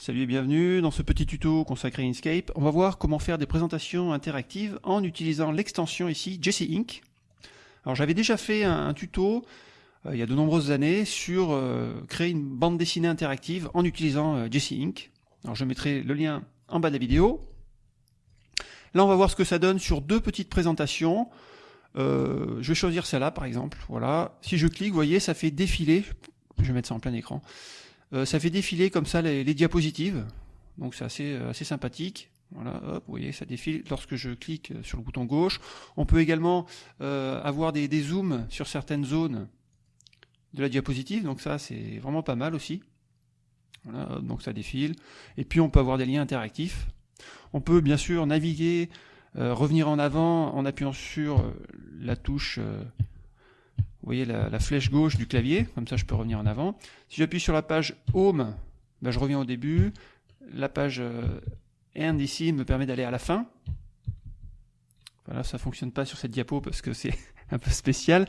Salut et bienvenue dans ce petit tuto consacré à Inkscape. On va voir comment faire des présentations interactives en utilisant l'extension ici Jesse Ink. Alors j'avais déjà fait un, tuto euh, il y a de nombreuses années sur euh, créer une bande dessinée interactive en utilisant euh, Jesse Ink. Alors je mettrai le lien en bas de la vidéo. Là on va voir ce que ça donne sur deux petites présentations. je vais choisir celle-là par exemple. Voilà. Si je clique, vous voyez, ça fait défiler. Je vais mettre ça en plein écran. Euh, ça fait défiler comme ça les, diapositives, donc c'est assez, euh, assez sympathique. Voilà, hop, vous voyez, ça défile lorsque je clique sur le bouton gauche. On peut également euh, avoir des, zooms sur certaines zones de la diapositive, donc ça c'est vraiment pas mal aussi. Voilà, donc ça défile. Et puis on peut avoir des liens interactifs. On peut bien sûr naviguer, revenir en avant en appuyant sur la touche voyez la, flèche gauche du clavier, comme ça je peux revenir en avant. Si j'appuie sur la page Home, ben je reviens au début. La page euh, End ici me permet d'aller à la fin. Voilà, ça fonctionne pas sur cette diapo parce que c'est un peu spécial.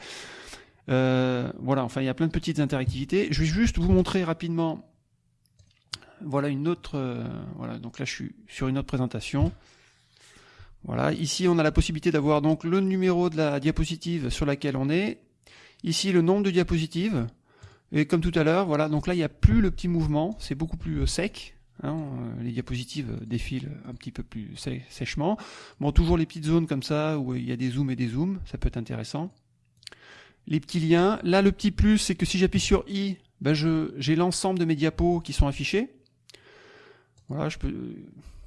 Euh, voilà, enfin il y a plein de petites interactivités. Je vais juste vous montrer rapidement. Voilà une autre. Euh, voilà, donc là je suis sur une autre présentation. Voilà, ici on a la possibilité d'avoir donc le numéro de la diapositive sur laquelle on est, Ici, le nombre de diapositives. Et comme tout à l'heure, voilà, donc là, il n'y a plus le petit mouvement, c'est beaucoup plus euh, sec. Hein, euh, les diapositives euh, défilent un petit peu plus sèchement. Bon, toujours les petites zones comme ça, où il y a des zooms et des zooms, ça peut être intéressant. Les petits liens. Là, le petit plus, c'est que si j'appuie sur I, ben j'ai l'ensemble de mes diapos qui sont affichés. Voilà, je peux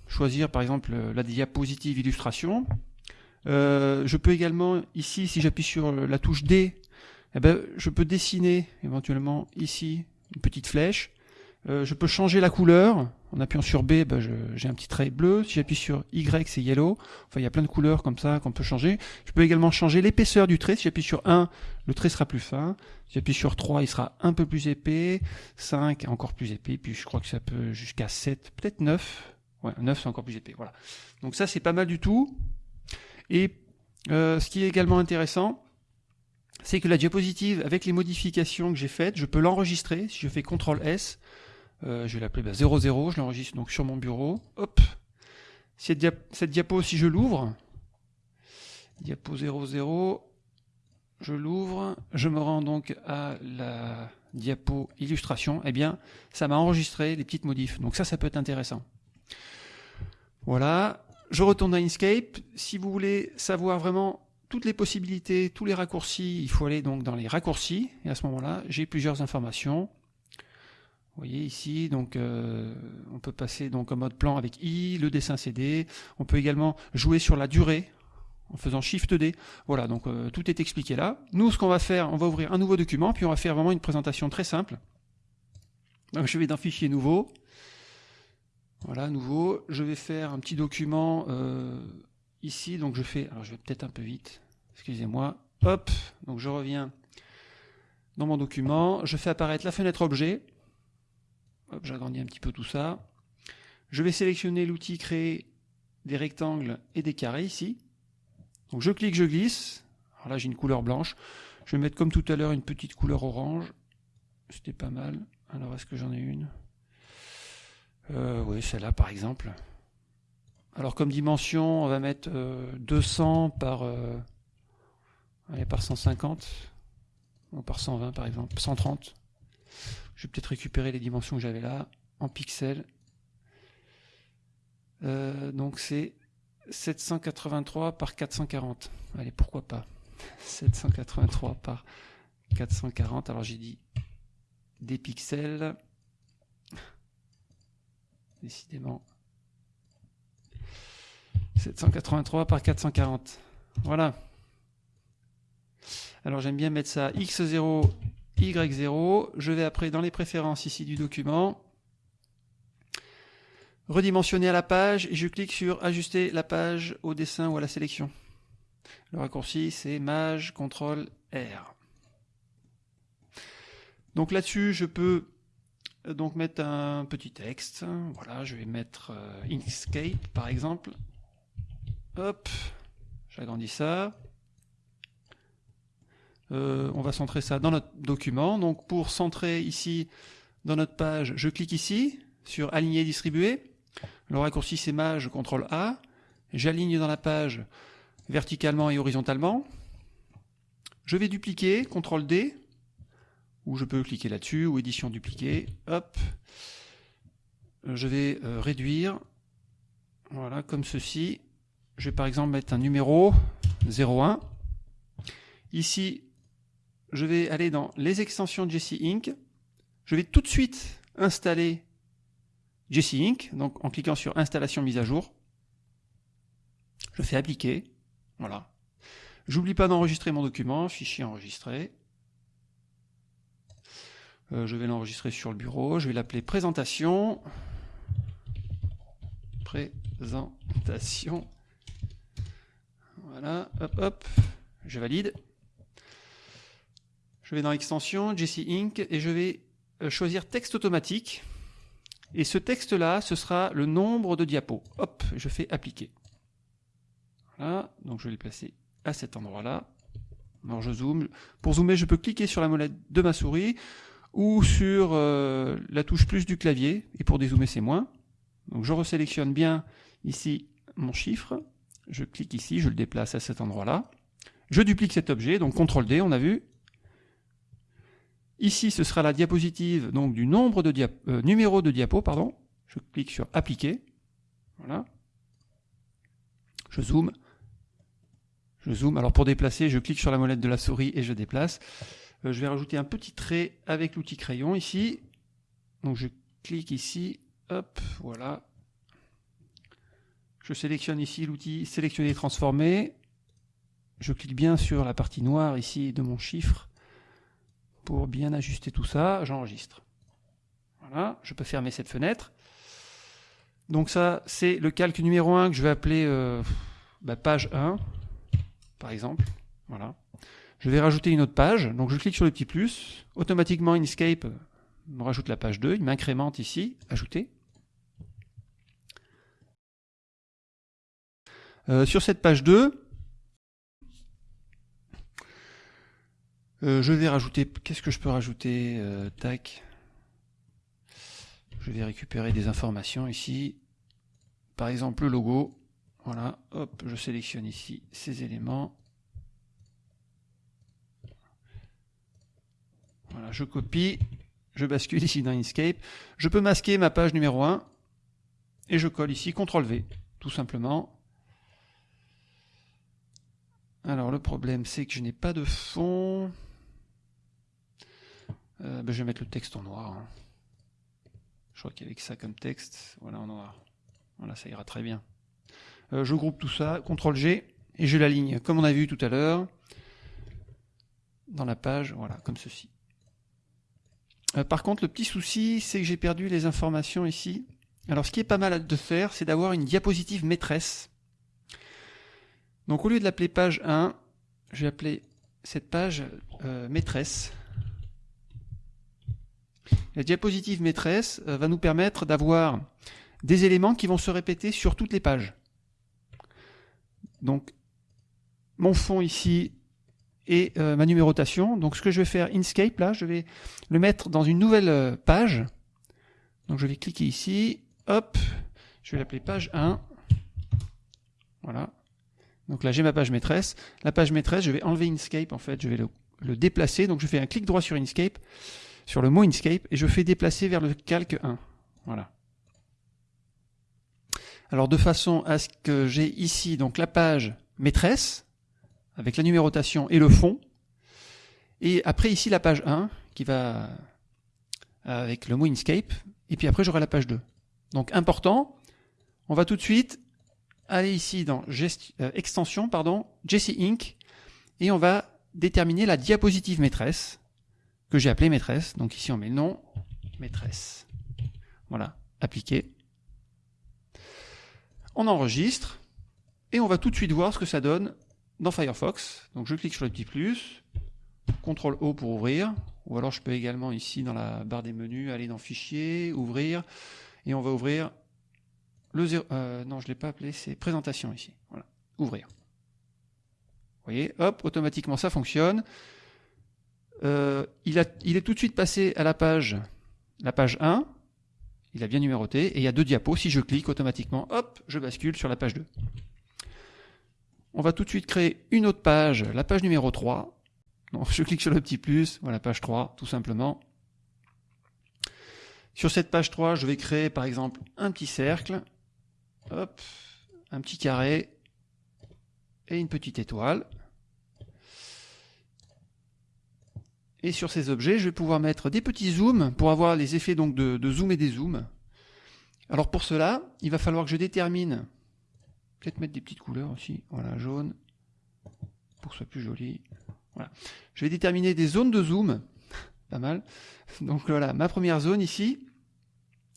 choisir par exemple la diapositive illustration. je peux également, ici, si j'appuie sur la touche D, eh ben, je peux dessiner éventuellement ici une petite flèche. Euh, je peux changer la couleur. En appuyant sur B, ben, j'ai un petit trait bleu. Si j'appuie sur Y, c'est yellow. Enfin, il y a plein de couleurs comme ça qu'on peut changer. Je peux également changer l'épaisseur du trait. Si j'appuie sur 1, le trait sera plus fin. Si j'appuie sur 3, il sera un peu plus épais. 5, encore plus épais. Puis je crois que ça peut jusqu'à 7, peut-être 9. Ouais, 9, c'est encore plus épais. Voilà. Donc ça, c'est pas mal du tout. Et euh, ce qui est également intéressant, c'est que la diapositive, avec les modifications que j'ai faites, je peux l'enregistrer. Si je fais CTRL S, euh, je vais l'appeler bah, 00, je l'enregistre donc sur mon bureau. Hop. Cette, diapo, si je l'ouvre, diapo 00, je l'ouvre, je me rends donc à la diapo illustration, eh bien, ça m'a enregistré les petites modifs. Donc ça, ça peut être intéressant. Voilà. Je retourne à Inkscape. Si vous voulez savoir vraiment toutes les possibilités, tous les raccourcis, il faut aller donc dans les raccourcis, et à ce moment-là, j'ai plusieurs informations. Vous voyez ici, donc euh, on peut passer donc en mode plan avec I, le dessin CD. On peut également jouer sur la durée en faisant Shift D. Voilà, donc euh, tout est expliqué là. Nous, ce qu'on va faire, on va ouvrir un nouveau document, puis on va faire vraiment une présentation très simple. Je vais dans Fichier nouveau. Voilà, nouveau. Je vais faire un petit document euh, ici, donc je fais, alors je vais peut-être un peu vite, excusez-moi, hop, donc je reviens dans mon document, je fais apparaître la fenêtre objet, hop, j'agrandis un petit peu tout ça, je vais sélectionner l'outil créer des rectangles et des carrés ici, donc je clique, je glisse, alors là j'ai une couleur blanche, je vais mettre comme tout à l'heure une petite couleur orange, c'était pas mal, alors est-ce que j'en ai une? Euh, Oui, celle-là par exemple. Alors comme dimension, on va mettre 200 euh, par, euh, par 150, ou par 120 par exemple, 130. Je vais peut-être récupérer les dimensions que j'avais là en pixels. Euh, donc c'est 783 par 440. Allez, pourquoi pas? 783 par 440. Alors j'ai dit des pixels. Décidément, 783 par 440. Voilà. Alors j'aime bien mettre ça x0, y0. Je vais après dans les préférences ici du document. Redimensionner à la page et je clique sur ajuster la page au dessin ou à la sélection. Le raccourci c'est Maj CTRL R. Donc là-dessus, je peux euh, donc mettre un petit texte. Voilà, je vais mettre euh, Inkscape par exemple. Hop, j'agrandis ça. Euh, on va centrer ça dans notre document. Donc pour centrer ici dans notre page, je clique ici. sur aligner distribuer. Le raccourci c'est maj, contrôle A. J'aligne dans la page verticalement et horizontalement. Je vais dupliquer, CTRL D, ou je peux cliquer là-dessus, ou édition dupliquer, hop. Je vais euh, réduire, voilà, comme ceci. Je vais par exemple mettre un numéro 01. Ici, je vais aller dans les extensions Jesse Inc. Je vais tout de suite installer Jesse Inc. Donc en cliquant sur installation mise à jour. Je fais appliquer. Voilà. J'oublie pas d'enregistrer mon document, fichier enregistré. Euh, je vais l'enregistrer sur le bureau. Je vais l'appeler présentation. Présentation. Hop. Je valide. Je vais dans l'extension Jesse Inc. et je vais euh, choisir texte automatique. Et ce texte-là, ce sera le nombre de diapos. Hop, je fais appliquer. Voilà, donc je vais le placer à cet endroit-là. Alors je zoome. Pour zoomer, je peux cliquer sur la molette de ma souris ou sur euh, la touche plus du clavier. Et pour dézoomer, c'est moins. Donc je resélectionne bien ici mon chiffre. Je clique ici, je le déplace à cet endroit-là. Je duplique cet objet, donc CTRL D, on a vu. Ici, ce sera la diapositive donc du euh, numéro de diapo. Je clique sur appliquer. Voilà. Je zoome. Je zoome. Alors pour déplacer, je clique sur la molette de la souris et je déplace. Euh, je vais rajouter un petit trait avec l'outil crayon ici. Donc je clique ici. Hop, voilà. Je sélectionne ici l'outil sélectionner transformer. Je clique bien sur la partie noire ici de mon chiffre pour bien ajuster tout ça, j'enregistre. Voilà, je peux fermer cette fenêtre. Donc ça, c'est le calque numéro 1 que je vais appeler euh, bah, page 1, par exemple. Voilà. Je vais rajouter une autre page. Donc je clique sur le petit plus. Automatiquement, Inkscape me rajoute la page 2. Il m'incrémente ici, ajouter. Euh, sur cette page 2, Euh, je vais rajouter. Qu'est-ce que je peux rajouter euh, Tac. Je vais récupérer des informations ici. Par exemple, le logo. Voilà. Hop, je sélectionne ici ces éléments. Voilà, je copie. Je bascule ici dans Inkscape. Je peux masquer ma page numéro 1. Et je colle ici CTRL V. Tout simplement. Alors le problème c'est que je n'ai pas de fond. Euh, ben, je vais mettre le texte en noir. Hein. Je crois qu'avec ça comme texte, voilà en noir. Voilà, ça ira très bien. Euh, je groupe tout ça, CTRL G, et je l'aligne comme on a vu tout à l'heure dans la page, voilà, comme ceci. Euh, par contre, le petit souci, c'est que j'ai perdu les informations ici. Alors, ce qui est pas mal de faire, c'est d'avoir une diapositive maîtresse. Donc, au lieu de l'appeler page 1, je vais appeler cette page maîtresse. La diapositive maîtresse euh, va nous permettre d'avoir des éléments qui vont se répéter sur toutes les pages. Donc, mon fond ici et euh, ma numérotation. Donc, ce que je vais faire, Inkscape, là, je vais le mettre dans une nouvelle euh, page. Donc, je vais cliquer ici. Hop, je vais l'appeler page 1. Voilà. Donc là, j'ai ma page maîtresse. La page maîtresse, je vais enlever Inkscape, en fait, je vais le, déplacer. Donc, je fais un clic droit sur Inkscape sur le mot Inkscape et je fais déplacer vers le calque 1. Voilà. Alors de façon à ce que j'ai ici donc la page maîtresse avec la numérotation et le fond et après ici la page 1 qui va avec le mot Inkscape et puis après j'aurai la page 2. Donc important, on va tout de suite aller ici dans euh, extension pardon, Jesse Inc et on va déterminer la diapositive maîtresse que j'ai appelé maîtresse. Donc ici on met nom, maîtresse. Voilà, appliquer. On enregistre et on va tout de suite voir ce que ça donne dans Firefox. Donc je clique sur le petit plus, CTRL O pour ouvrir, ou alors je peux également ici dans la barre des menus aller dans Fichier, Ouvrir, et on va ouvrir euh, non je l'ai pas appelé, c'est Présentation ici. Voilà, Ouvrir. Vous voyez, hop, automatiquement ça fonctionne. Euh, il, est tout de suite passé à la page, la page 1. il a bien numéroté, et il y a deux diapos. Si je clique automatiquement, hop, je bascule sur la page 2. On va tout de suite créer une autre page, la page numéro 3. Donc, je clique sur le petit plus, voilà, page 3, tout simplement. Sur cette page 3, je vais créer par exemple un petit cercle, hop, un petit carré et une petite étoile. Et sur ces objets, je vais pouvoir mettre des petits zooms pour avoir les effets donc de, zoom et des zooms. Alors pour cela, il va falloir que je détermine, peut-être mettre des petites couleurs aussi, voilà, jaune, pour que ce soit plus joli. Voilà. Je vais déterminer des zones de zoom, pas mal. Donc voilà, ma première zone ici.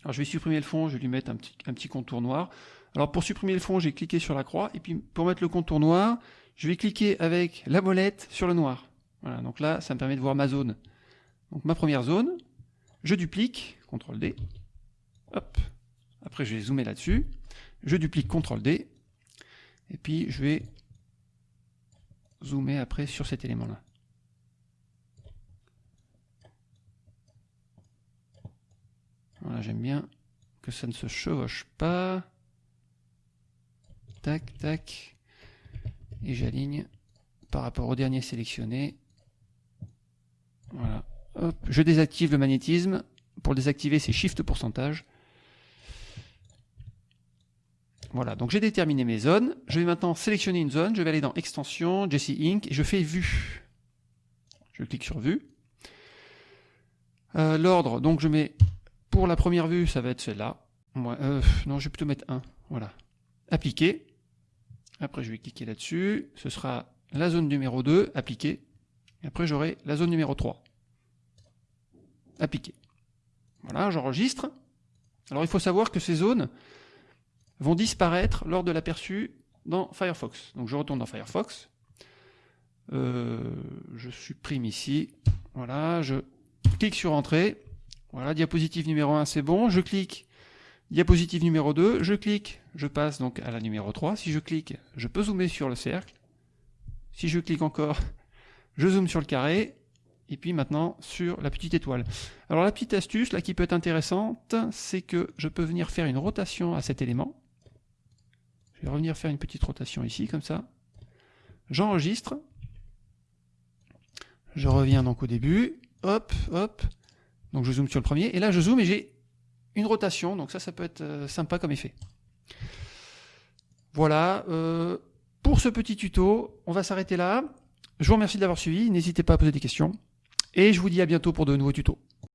Alors je vais supprimer le fond, je vais lui mettre un petit contour noir. Alors pour supprimer le fond, j'ai cliqué sur la croix, et puis pour mettre le contour noir, je vais cliquer avec la molette sur le noir. Voilà, donc là, ça me permet de voir ma zone. Donc ma première zone, je duplique, CTRL D, hop, après je vais zoomer là-dessus, je duplique CTRL D, et puis je vais zoomer après sur cet élément-là. Voilà, j'aime bien que ça ne se chevauche pas. Tac, tac. Et j'aligne par rapport au dernier sélectionné. Voilà. Hop. Je désactive le magnétisme. Pour le désactiver, c'est Shift pourcentage. Voilà, donc j'ai déterminé mes zones. Je vais maintenant sélectionner une zone. Je vais aller dans Extension, Jesse Inc. et je fais Vue. Je clique sur Vue. Euh, L'ordre, donc je mets pour la première vue, ça va être celle-là. Euh, non, je vais plutôt mettre 1. Voilà. Appliquer. Après, je vais cliquer là-dessus. Ce sera la zone numéro 2, appliquer. Et après, j'aurai la zone numéro 3. Appliquer. Voilà, j'enregistre. Alors, il faut savoir que ces zones vont disparaître lors de l'aperçu dans Firefox. Donc, je retourne dans Firefox. Euh, je supprime ici. Voilà, je clique sur Entrée. Voilà, diapositive numéro 1, c'est bon. Je clique, diapositive numéro 2, je clique, je passe donc à la numéro 3. Si je clique, je peux zoomer sur le cercle. Si je clique encore, je zoome sur le carré. Et puis maintenant sur la petite étoile. Alors la petite astuce là qui peut être intéressante, c'est que je peux venir faire une rotation à cet élément. Je vais revenir faire une petite rotation ici, comme ça. J'enregistre. Je reviens donc au début. Hop, hop. Donc je zoome sur le premier, et là je zoome et j'ai une rotation, donc ça, ça peut être euh, sympa comme effet. Voilà, euh, pour ce petit tuto, on va s'arrêter là. Je vous remercie de l'avoir suivi, n'hésitez pas à poser des questions, et je vous dis à bientôt pour de nouveaux tutos.